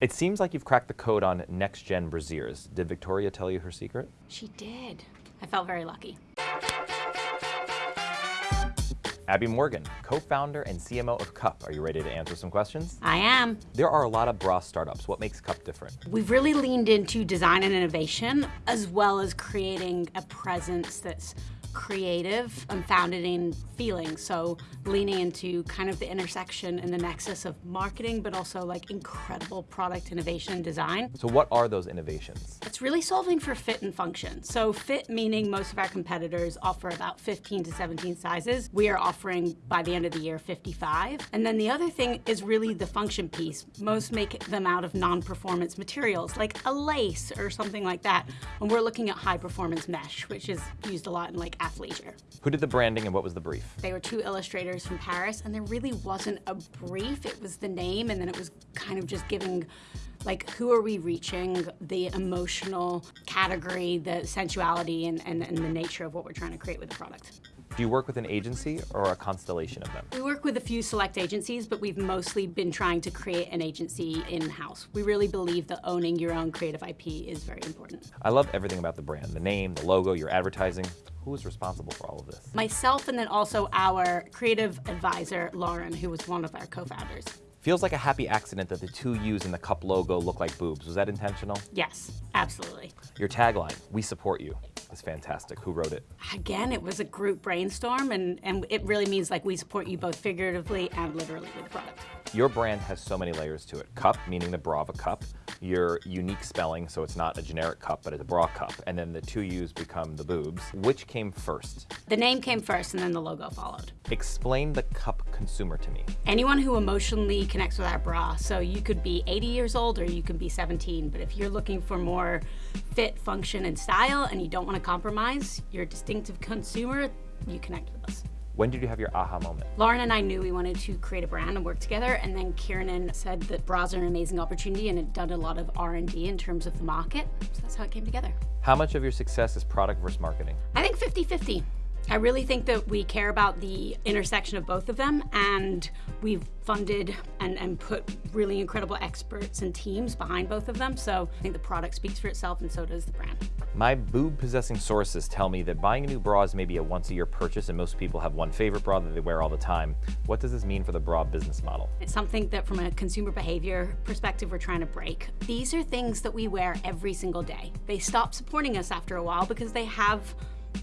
It seems like you've cracked the code on next-gen brassieres. Did Victoria tell you her secret? She did. I felt very lucky. Abby Morgan, co-founder and CMO of Cuup. Are you ready to answer some questions? I am. There are a lot of bra startups. What makes Cup different? We've really leaned into design and innovation, as well as creating a presence that's creative and founded in feeling. So leaning into kind of the intersection and the nexus of marketing, but also like incredible product innovation and design. So what are those innovations? It's really solving for fit and function. So fit meaning most of our competitors offer about 15 to 17 sizes. We are offering by the end of the year 55. And then the other thing is really the function piece. Most make them out of non-performance materials like a lace or something like that. And we're looking at high performance mesh, which is used a lot in like athleisure. Who did the branding and what was the brief? They were two illustrators from Paris and there really wasn't a brief. It was the name and then it was kind of just giving like who are we reaching, the emotional category, the sensuality and, and, and the nature of what we're trying to create with the product. Do you work with an agency or a constellation of them? We work with a few select agencies, but we've mostly been trying to create an agency in-house. We really believe that owning your own creative IP is very important. I love everything about the brand, the name, the logo, your advertising. Who is responsible for all of this? Myself and then also our creative advisor, Lauren, who was one of our co-founders. Feels like a happy accident that the two U's in the Cuup logo look like boobs. Was that intentional? Yes, absolutely. Your tagline, we support you, is fantastic. Who wrote it? Again, it was a group brainstorm and, and it really means like we support you both figuratively and literally with the product. Your brand has so many layers to it. Cuup, meaning the bra of a cup. Your unique spelling, so it's not a generic cup, but it's a bra cup. And then the two U's become the boobs. Which came first? The name came first and then the logo followed. Explain the Cuup consumer to me. Anyone who emotionally connects with our bra. So you could be 80 years old or you could be 17, but if you're looking for more fit, function, and style and you don't want to compromise, you're a distinctive consumer, you connect with us. When did you have your aha moment? Lauren and I knew we wanted to create a brand and work together, and then Kiernan said that bras are an amazing opportunity and had done a lot of R&D in terms of the market, so that's how it came together. How much of your success is product versus marketing? I think 50-50. I really think that we care about the intersection of both of them and we've funded and, and put really incredible experts and teams behind both of them. So I think the product speaks for itself and so does the brand. My boob possessing sources tell me that buying a new bra is maybe a once a year purchase and most people have one favorite bra that they wear all the time. What does this mean for the bra business model? It's something that from a consumer behavior perspective we're trying to break. These are things that we wear every single day. They stop supporting us after a while because they have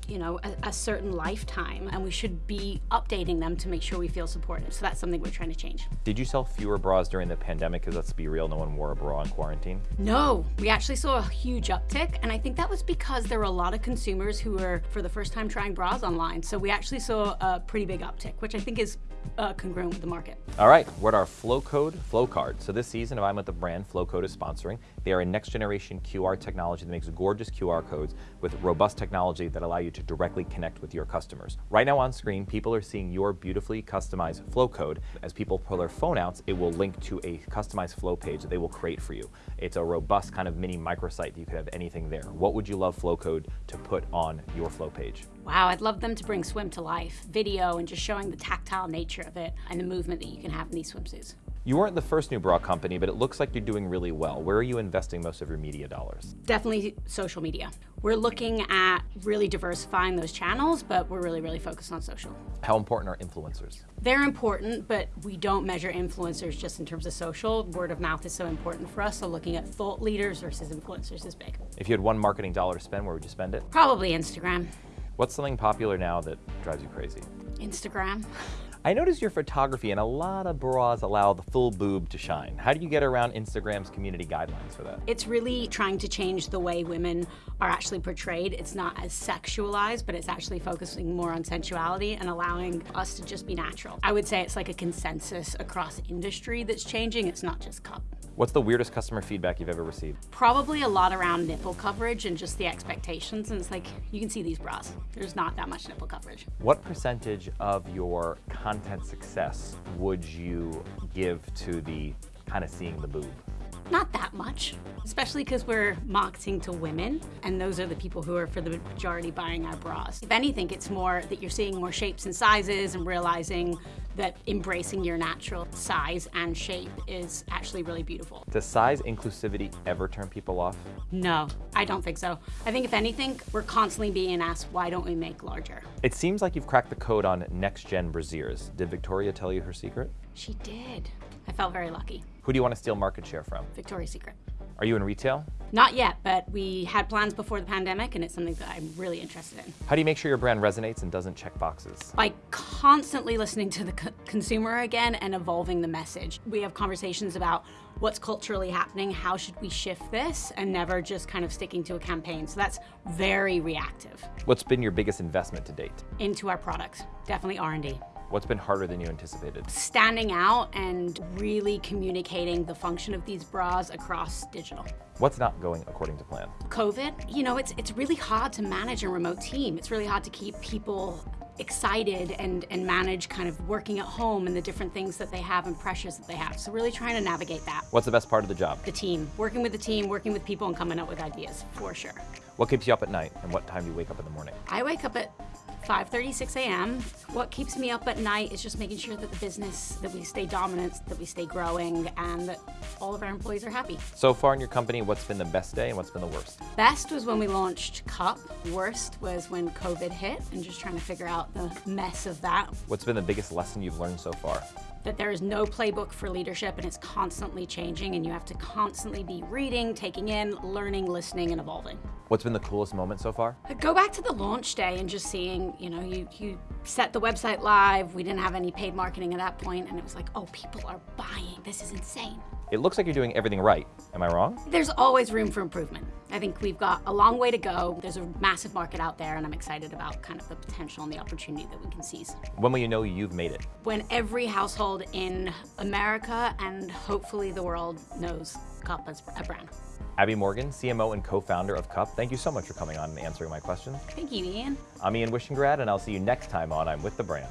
you know, a, a, certain lifetime and we should be updating them to make sure we feel supported. So that's something we're trying to change. Did you sell fewer bras during the pandemic? Because let's be real, no one wore a bra in quarantine. No, we actually saw a huge uptick. And I think that was because there were a lot of consumers who were for the first time trying bras online. So we actually saw a pretty big uptick, which I think is uh, congruent with the market. All right, we're at our Flowcode Flow Card. So this season, if I'm with the brand, Flowcode is sponsoring. They are a next generation QR technology that makes gorgeous QR codes with robust technology that allow you to directly connect with your customers. Right now on screen, people are seeing your beautifully customized flow code. As people pull their phone out, it will link to a customized flow page that they will create for you. It's a robust kind of mini microsite. That you could have anything there. What would you love Flowcode to put on your flow page? Wow, I'd love them to bring swim to life, video and just showing the tactile nature of it and the movement that you can have in these swimsuits. You weren't the first new bra company, but it looks like you're doing really well. Where are you investing most of your media dollars? Definitely social media. We're looking at really diversifying those channels, but we're really, really focused on social. How important are influencers? They're important, but we don't measure influencers just in terms of social. Word of mouth is so important for us, so looking at thought leaders versus influencers is big. If you had one marketing dollar to spend, where would you spend it? Probably Instagram. What's something popular now that drives you crazy? Instagram. I noticed your photography and a lot of bras allow the full boob to shine. How do you get around Instagram's community guidelines for that? It's really trying to change the way women are actually portrayed. It's not as sexualized, but it's actually focusing more on sensuality and allowing us to just be natural. I would say it's like a consensus across industry that's changing. It's not just Cuup. What's the weirdest customer feedback you've ever received? Probably a lot around nipple coverage and just the expectations. And it's like, you can see these bras. There's not that much nipple coverage. What percentage of your content success would you give to the kind of seeing the boob? Not that much, especially because we're marketing to women, and those are the people who are for the majority buying our bras. If anything, it's more that you're seeing more shapes and sizes and realizing that embracing your natural size and shape is actually really beautiful. Does size inclusivity ever turn people off? No, I don't think so. I think if anything, we're constantly being asked, why don't we make larger? It seems like you've cracked the code on next-gen brassieres. Did Victoria tell you her secret? She did. I felt very lucky. Who do you want to steal market share from? Victoria's Secret. Are you in retail? Not yet, but we had plans before the pandemic, and it's something that I'm really interested in. How do you make sure your brand resonates and doesn't check boxes? By constantly listening to the co consumer again and evolving the message. We have conversations about what's culturally happening, how should we shift this, and never just kind of sticking to a campaign. So that's very reactive. What's been your biggest investment to date? Into our products, definitely R&D. What's been harder than you anticipated? Standing out and really communicating the function of these bras across digital. What's not going according to plan? COVID, you know, it's, it's really hard to manage a remote team. It's really hard to keep people excited and, and manage kind of working at home and the different things that they have and pressures that they have. So really trying to navigate that. What's the best part of the job? The team, working with the team, working with people and coming up with ideas, for sure. What keeps you up at night and what time do you wake up in the morning? I wake up at 5.36 a.m. What keeps me up at night is just making sure that the business, that we stay dominant, that we stay growing, and that all of our employees are happy. So far in your company, what's been the best day and what's been the worst? Best was when we launched Cuup. Worst was when COVID hit and just trying to figure out the mess of that. What's been the biggest lesson you've learned so far? That there is no playbook for leadership and it's constantly changing and you have to constantly be reading, taking in, learning, listening, and evolving. What's been the coolest moment so far? Uh, go back to the launch day and just seeing, you know, you, you set the website live, we didn't have any paid marketing at that point, and it was like, oh, people are buying, this is insane. It looks like you're doing everything right. Am I wrong? There's always room for improvement. I think we've got a long way to go. There's a massive market out there, and I'm excited about kind of the potential and the opportunity that we can seize. When will you know you've made it? When every household in America and hopefully the world knows Cuup as a brand. Abby Morgan, CMO and co-founder of Cuup, thank you so much for coming on and answering my questions. Thank you, Ian. I'm Ian Wishingrad, and I'll see you next time on I'm With the Brand.